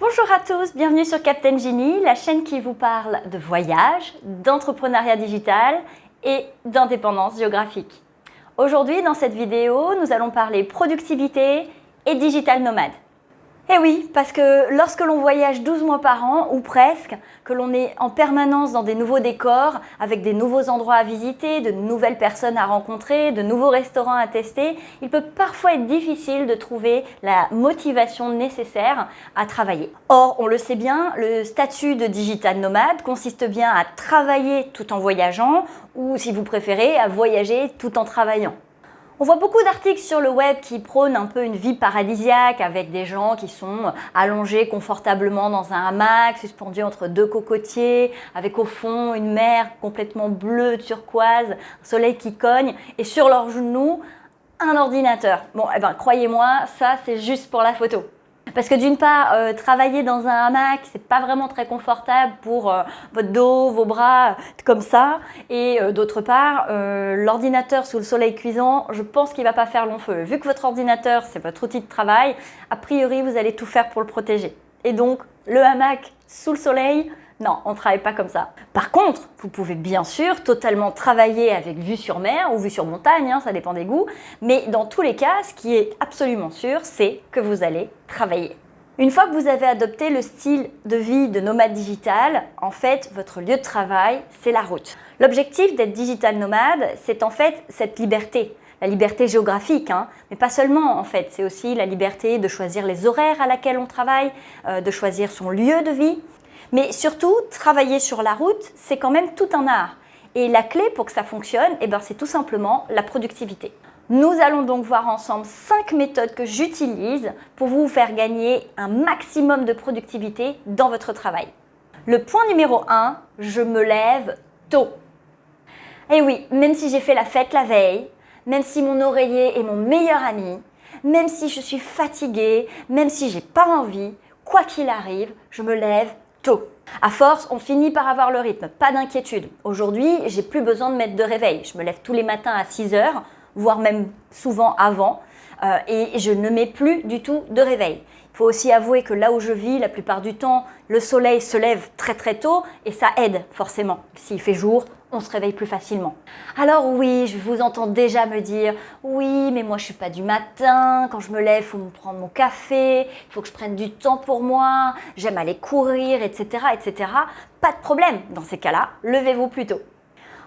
Bonjour à tous, bienvenue sur Captain Genie, la chaîne qui vous parle de voyage, d'entrepreneuriat digital et d'indépendance géographique. Aujourd'hui, dans cette vidéo, nous allons parler productivité et digital nomade. Eh oui, parce que lorsque l'on voyage 12 mois par an, ou presque, que l'on est en permanence dans des nouveaux décors, avec des nouveaux endroits à visiter, de nouvelles personnes à rencontrer, de nouveaux restaurants à tester, il peut parfois être difficile de trouver la motivation nécessaire à travailler. Or, on le sait bien, le statut de digital nomade consiste bien à travailler tout en voyageant, ou si vous préférez, à voyager tout en travaillant. On voit beaucoup d'articles sur le web qui prônent un peu une vie paradisiaque avec des gens qui sont allongés confortablement dans un hamac, suspendus entre deux cocotiers, avec au fond une mer complètement bleue, turquoise, un soleil qui cogne et sur leurs genoux un ordinateur. Bon, eh ben, croyez-moi, ça c'est juste pour la photo. Parce que d'une part, euh, travailler dans un hamac, c'est pas vraiment très confortable pour euh, votre dos, vos bras, comme ça. Et euh, d'autre part, l'ordinateur sous le soleil cuisant, je pense qu'il va pas faire long feu. Vu que votre ordinateur, c'est votre outil de travail, a priori, vous allez tout faire pour le protéger. Et donc, le hamac sous le soleil, non, on ne travaille pas comme ça. Par contre, vous pouvez bien sûr totalement travailler avec vue sur mer ou vue sur montagne, hein, ça dépend des goûts, mais dans tous les cas, ce qui est absolument sûr, c'est que vous allez travailler. Une fois que vous avez adopté le style de vie de nomade digital, en fait, votre lieu de travail, c'est la route. L'objectif d'être digital nomade, c'est en fait cette liberté. La liberté géographique, hein, mais pas seulement en fait, c'est aussi la liberté de choisir les horaires à laquelle on travaille, euh, de choisir son lieu de vie, mais surtout, travailler sur la route, c'est quand même tout un art. Et la clé pour que ça fonctionne, eh ben, c'est tout simplement la productivité. Nous allons donc voir ensemble 5 méthodes que j'utilise pour vous faire gagner un maximum de productivité dans votre travail. Le point numéro 1, je me lève tôt. Et oui, même si j'ai fait la fête la veille, même si mon oreiller est mon meilleur ami, même si je suis fatiguée, même si j'ai pas envie, quoi qu'il arrive, je me lève À force, on finit par avoir le rythme, pas d'inquiétude. Aujourd'hui, j'ai plus besoin de mettre de réveil. Je me lève tous les matins à 6 heures, voire même souvent avant, euh, et je ne mets plus du tout de réveil. Faut aussi avouer que là où je vis, la plupart du temps, le soleil se lève très très tôt et ça aide forcément. S'il fait jour, on se réveille plus facilement. Alors oui, je vous entends déjà me dire « Oui, mais moi je suis pas du matin, quand je me lève, il faut me prendre mon café, il faut que je prenne du temps pour moi, j'aime aller courir, etc. etc. » Pas de problème, dans ces cas-là, levez-vous plus tôt.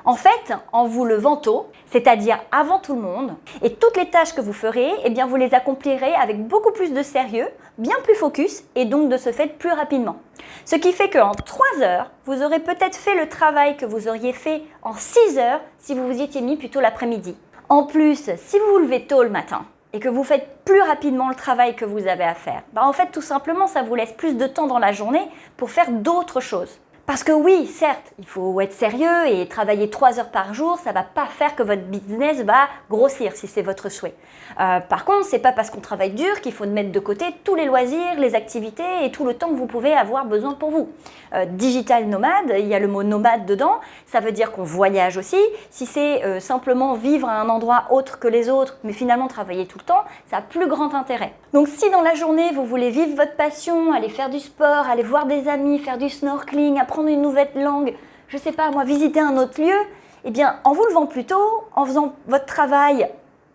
En fait, en vous levant tôt, c'est-à-dire avant tout le monde, et toutes les tâches que vous ferez, eh bien vous les accomplirez avec beaucoup plus de sérieux, bien plus focus et donc de ce fait plus rapidement. Ce qui fait qu'en 3 heures, vous aurez peut-être fait le travail que vous auriez fait en 6 heures si vous vous étiez mis plutôt l'après-midi. En plus, si vous vous levez tôt le matin, et que vous faites plus rapidement le travail que vous avez à faire, bah en fait tout simplement ça vous laisse plus de temps dans la journée pour faire d'autres choses. Parce que oui, certes, il faut être sérieux et travailler 3 heures par jour, ça ne va pas faire que votre business va grossir si c'est votre souhait. Euh, par contre, ce n'est pas parce qu'on travaille dur qu'il faut mettre de côté tous les loisirs, les activités et tout le temps que vous pouvez avoir besoin pour vous. Euh, digital nomade, il y a le mot nomade dedans, ça veut dire qu'on voyage aussi. Si c'est euh, simplement vivre à un endroit autre que les autres, mais finalement travailler tout le temps, ça a plus grand intérêt. Donc si dans la journée, vous voulez vivre votre passion, aller faire du sport, aller voir des amis, faire du snorkeling, apprendre une nouvelle langue, je sais pas moi, visiter un autre lieu, eh bien en vous levant plus tôt, en faisant votre travail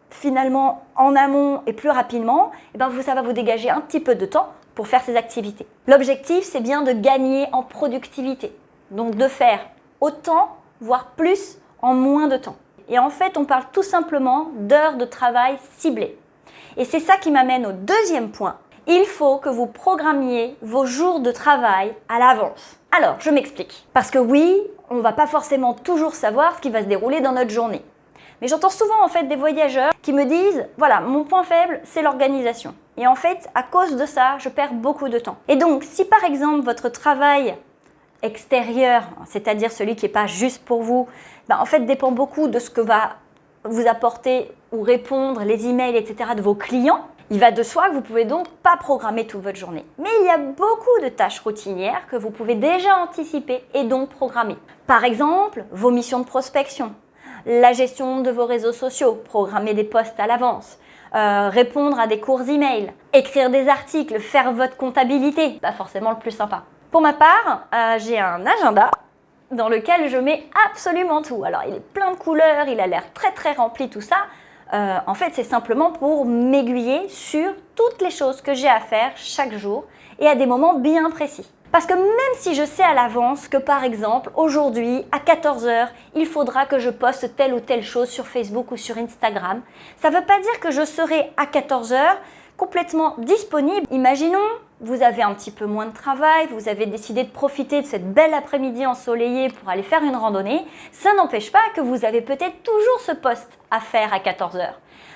finalement en amont et plus rapidement, eh bien, ça va vous dégager un petit peu de temps pour faire ces activités. L'objectif, c'est bien de gagner en productivité. Donc de faire autant, voire plus, en moins de temps. Et en fait, on parle tout simplement d'heures de travail ciblées. Et c'est ça qui m'amène au deuxième point. Il faut que vous programmiez vos jours de travail à l'avance. Alors, je m'explique. Parce que oui, on ne va pas forcément toujours savoir ce qui va se dérouler dans notre journée. Mais j'entends souvent en fait des voyageurs qui me disent « Voilà, mon point faible, c'est l'organisation. Et en fait, à cause de ça, je perds beaucoup de temps. » Et donc, si par exemple votre travail extérieur, c'est-à-dire celui qui n'est pas juste pour vous, ben, en fait dépend beaucoup de ce que va vous apporter ou répondre les emails, etc. de vos clients, il va de soi que vous pouvez donc pas programmer toute votre journée. Mais il y a beaucoup de tâches routinières que vous pouvez déjà anticiper et donc programmer. Par exemple, vos missions de prospection, la gestion de vos réseaux sociaux, programmer des posts à l'avance, euh, répondre à des courts emails, écrire des articles, faire votre comptabilité. Pas forcément le plus sympa. Pour ma part, euh, j'ai un agenda dans lequel je mets absolument tout. Alors, il est plein de couleurs, il a l'air très très rempli, tout ça. Euh, en fait, c'est simplement pour m'aiguiller sur toutes les choses que j'ai à faire chaque jour et à des moments bien précis. Parce que même si je sais à l'avance que par exemple, aujourd'hui, à 14h, il faudra que je poste telle ou telle chose sur Facebook ou sur Instagram, ça ne veut pas dire que je serai à 14h complètement disponible. Imaginons, vous avez un petit peu moins de travail, vous avez décidé de profiter de cette belle après-midi ensoleillée pour aller faire une randonnée, ça n'empêche pas que vous avez peut-être toujours ce poste à faire à 14h.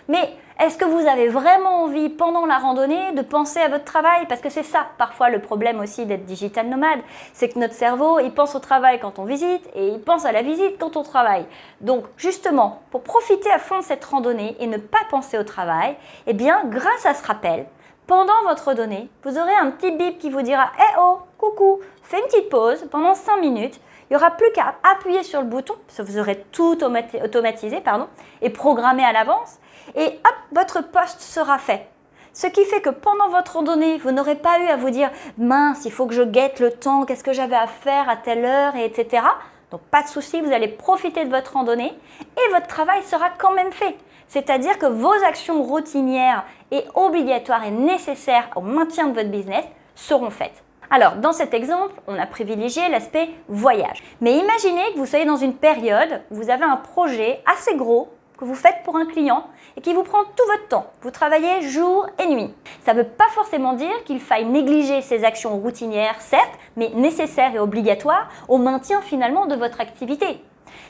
Mais est-ce que vous avez vraiment envie, pendant la randonnée, de penser à votre travail? Parce que c'est ça, parfois, le problème aussi d'être digital nomade, c'est que notre cerveau, il pense au travail quand on visite et il pense à la visite quand on travaille. Donc, justement, pour profiter à fond de cette randonnée et ne pas penser au travail, eh bien, grâce à ce rappel, pendant votre randonnée, vous aurez un petit bip qui vous dira Eh oh, coucou, fais une petite pause pendant 5 minutes. Il n'y aura plus qu'à appuyer sur le bouton, parce que vous aurez tout automatisé pardon, et programmé à l'avance et hop, votre poste sera fait. Ce qui fait que pendant votre randonnée, vous n'aurez pas eu à vous dire « mince, il faut que je guette le temps, qu'est-ce que j'avais à faire à telle heure, et etc. » Donc pas de souci, vous allez profiter de votre randonnée et votre travail sera quand même fait. C'est-à-dire que vos actions routinières et obligatoires et nécessaires au maintien de votre business seront faites. Alors, dans cet exemple, on a privilégié l'aspect voyage. Mais imaginez que vous soyez dans une période où vous avez un projet assez gros que vous faites pour un client et qui vous prend tout votre temps. Vous travaillez jour et nuit. Ça ne veut pas forcément dire qu'il faille négliger ces actions routinières, certes, mais nécessaires et obligatoires au maintien finalement de votre activité.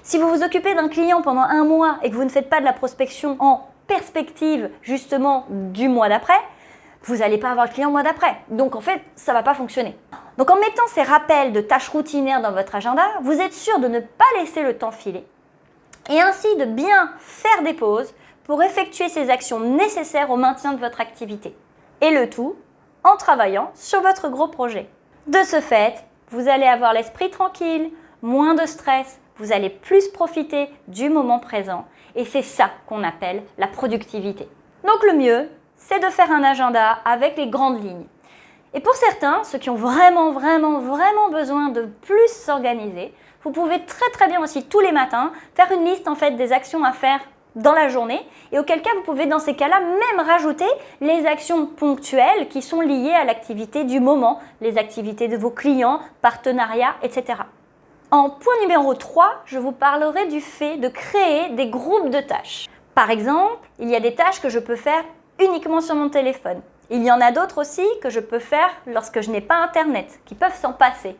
Si vous vous occupez d'un client pendant un mois et que vous ne faites pas de la prospection en perspective justement du mois d'après, vous n'allez pas avoir le client le mois d'après. Donc en fait, ça ne va pas fonctionner. Donc en mettant ces rappels de tâches routinières dans votre agenda, vous êtes sûr de ne pas laisser le temps filer et ainsi de bien faire des pauses pour effectuer ces actions nécessaires au maintien de votre activité. Et le tout en travaillant sur votre gros projet. De ce fait, vous allez avoir l'esprit tranquille, moins de stress, vous allez plus profiter du moment présent et c'est ça qu'on appelle la productivité. Donc le mieux, c'est de faire un agenda avec les grandes lignes. Et pour certains, ceux qui ont vraiment, vraiment, vraiment besoin de plus s'organiser, vous pouvez très très bien aussi tous les matins faire une liste des actions à faire dans la journée et auquel cas vous pouvez dans ces cas-là même rajouter les actions ponctuelles qui sont liées à l'activité du moment, les activités de vos clients, partenariats, etc. En point numéro 3, je vous parlerai du fait de créer des groupes de tâches. Par exemple, il y a des tâches que je peux faire uniquement sur mon téléphone. Il y en a d'autres aussi que je peux faire lorsque je n'ai pas Internet, qui peuvent s'en passer.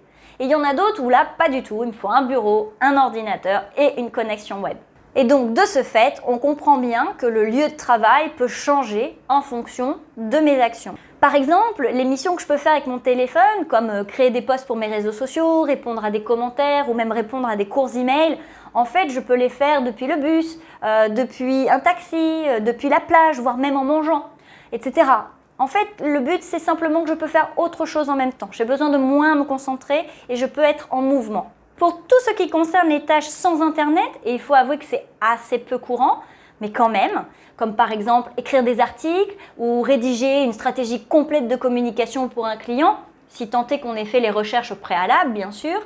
Et il y en a d'autres où là, pas du tout. Il me faut un bureau, un ordinateur et une connexion web. Et donc, de ce fait, on comprend bien que le lieu de travail peut changer en fonction de mes actions. Par exemple, les missions que je peux faire avec mon téléphone, comme euh, créer des posts pour mes réseaux sociaux, répondre à des commentaires ou même répondre à des courts emails, en fait, je peux les faire depuis le bus, euh, depuis un taxi, euh, depuis la plage, voire même en mangeant, etc. En fait, le but, c'est simplement que je peux faire autre chose en même temps. J'ai besoin de moins me concentrer et je peux être en mouvement. Pour tout ce qui concerne les tâches sans Internet, et il faut avouer que c'est assez peu courant, mais quand même, comme par exemple écrire des articles ou rédiger une stratégie complète de communication pour un client, si tant est qu'on ait fait les recherches au préalable, bien sûr,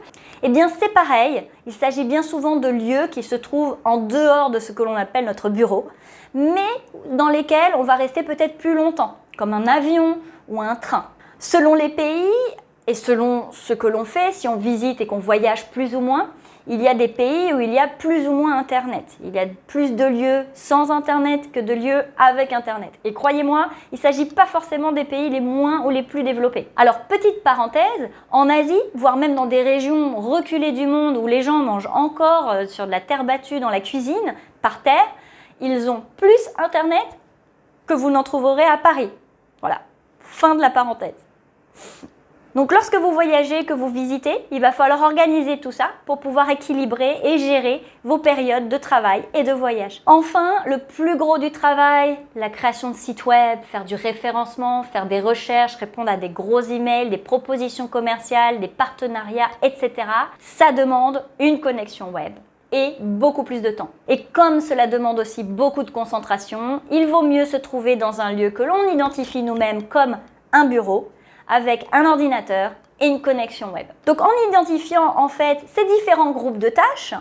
eh bien c'est pareil, il s'agit bien souvent de lieux qui se trouvent en dehors de ce que l'on appelle notre bureau, mais dans lesquels on va rester peut-être plus longtemps comme un avion ou un train. Selon les pays et selon ce que l'on fait, si on visite et qu'on voyage plus ou moins, il y a des pays où il y a plus ou moins Internet. Il y a plus de lieux sans Internet que de lieux avec Internet. Et croyez-moi, il ne s'agit pas forcément des pays les moins ou les plus développés. Alors, petite parenthèse, en Asie, voire même dans des régions reculées du monde où les gens mangent encore euh, sur de la terre battue dans la cuisine, par terre, ils ont plus Internet que vous n'en trouverez à Paris. Voilà, fin de la parenthèse. Donc lorsque vous voyagez, que vous visitez, il va falloir organiser tout ça pour pouvoir équilibrer et gérer vos périodes de travail et de voyage. Enfin, le plus gros du travail, la création de sites web, faire du référencement, faire des recherches, répondre à des gros emails, des propositions commerciales, des partenariats, etc. Ça demande une connexion web et beaucoup plus de temps. Et comme cela demande aussi beaucoup de concentration, il vaut mieux se trouver dans un lieu que l'on identifie nous-mêmes comme un bureau, avec un ordinateur et une connexion web. Donc en identifiant en fait ces différents groupes de tâches,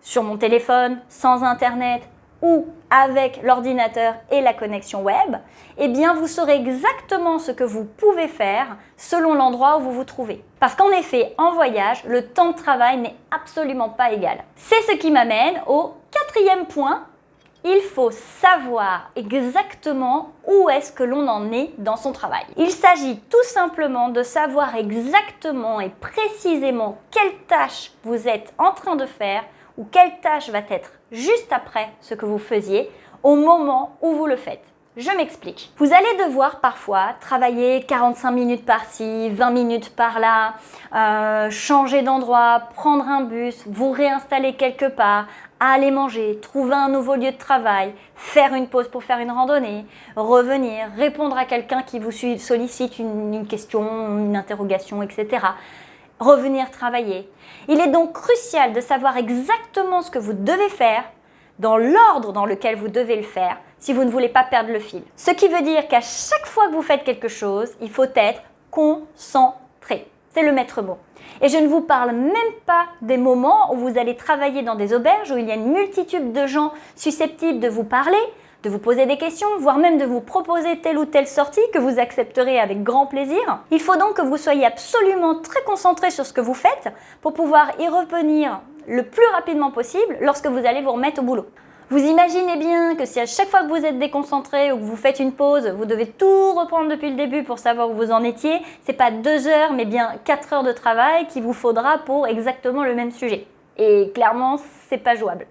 sur mon téléphone, sans internet, ou avec l'ordinateur et la connexion web, eh bien vous saurez exactement ce que vous pouvez faire selon l'endroit où vous vous trouvez. Parce qu'en effet, en voyage, le temps de travail n'est absolument pas égal. C'est ce qui m'amène au quatrième point. Il faut savoir exactement où est-ce que l'on en est dans son travail. Il s'agit tout simplement de savoir exactement et précisément quelle tâche vous êtes en train de faire ou quelle tâche va être juste après ce que vous faisiez au moment où vous le faites. Je m'explique. Vous allez devoir parfois travailler 45 minutes par-ci, 20 minutes par-là, euh, changer d'endroit, prendre un bus, vous réinstaller quelque part, aller manger, trouver un nouveau lieu de travail, faire une pause pour faire une randonnée, revenir, répondre à quelqu'un qui vous sollicite une question, une interrogation, etc revenir travailler. Il est donc crucial de savoir exactement ce que vous devez faire dans l'ordre dans lequel vous devez le faire si vous ne voulez pas perdre le fil. Ce qui veut dire qu'à chaque fois que vous faites quelque chose, il faut être concentré. C'est le maître mot. Et je ne vous parle même pas des moments où vous allez travailler dans des auberges où il y a une multitude de gens susceptibles de vous parler, de vous poser des questions, voire même de vous proposer telle ou telle sortie que vous accepterez avec grand plaisir. Il faut donc que vous soyez absolument très concentré sur ce que vous faites pour pouvoir y revenir le plus rapidement possible lorsque vous allez vous remettre au boulot. Vous imaginez bien que si à chaque fois que vous êtes déconcentré ou que vous faites une pause, vous devez tout reprendre depuis le début pour savoir où vous en étiez, c'est pas deux heures mais bien quatre heures de travail qu'il vous faudra pour exactement le même sujet. Et clairement, c'est pas jouable.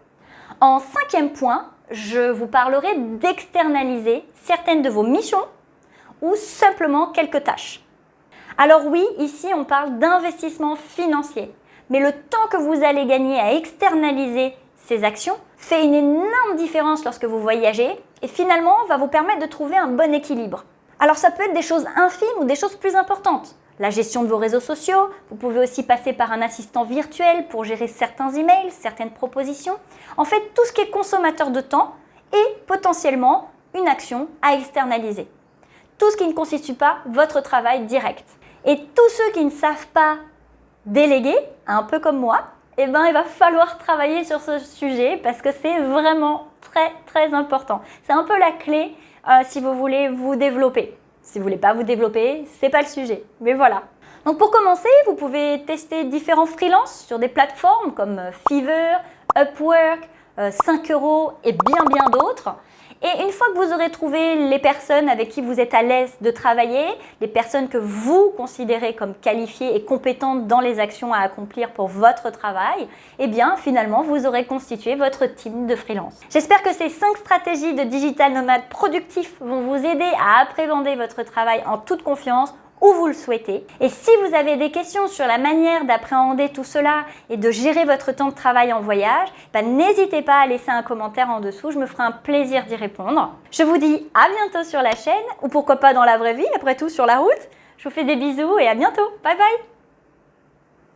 En cinquième point, je vous parlerai d'externaliser certaines de vos missions ou simplement quelques tâches. Alors oui, ici on parle d'investissement financier, mais le temps que vous allez gagner à externaliser ces actions fait une énorme différence lorsque vous voyagez et finalement va vous permettre de trouver un bon équilibre. Alors ça peut être des choses infimes ou des choses plus importantes la gestion de vos réseaux sociaux. Vous pouvez aussi passer par un assistant virtuel pour gérer certains emails, certaines propositions. En fait, tout ce qui est consommateur de temps et potentiellement une action à externaliser. Tout ce qui ne constitue pas votre travail direct. Et tous ceux qui ne savent pas déléguer, un peu comme moi, eh ben, il va falloir travailler sur ce sujet parce que c'est vraiment très très important. C'est un peu la clé euh, si vous voulez vous développer. Si vous voulez pas vous développer, c'est pas le sujet. Mais voilà. Donc pour commencer, vous pouvez tester différents freelances sur des plateformes comme euh, Fiverr, Upwork, 5 euh, euros et bien bien d'autres. Et une fois que vous aurez trouvé les personnes avec qui vous êtes à l'aise de travailler, les personnes que vous considérez comme qualifiées et compétentes dans les actions à accomplir pour votre travail, eh bien finalement vous aurez constitué votre team de freelance. J'espère que ces 5 stratégies de digital nomade productif vont vous aider à appréhender votre travail en toute confiance où vous le souhaitez. Et si vous avez des questions sur la manière d'appréhender tout cela et de gérer votre temps de travail en voyage, ben, n'hésitez pas à laisser un commentaire en dessous, je me ferai un plaisir d'y répondre. Je vous dis à bientôt sur la chaîne, ou pourquoi pas dans la vraie vie, après tout sur la route. Je vous fais des bisous et à bientôt. Bye bye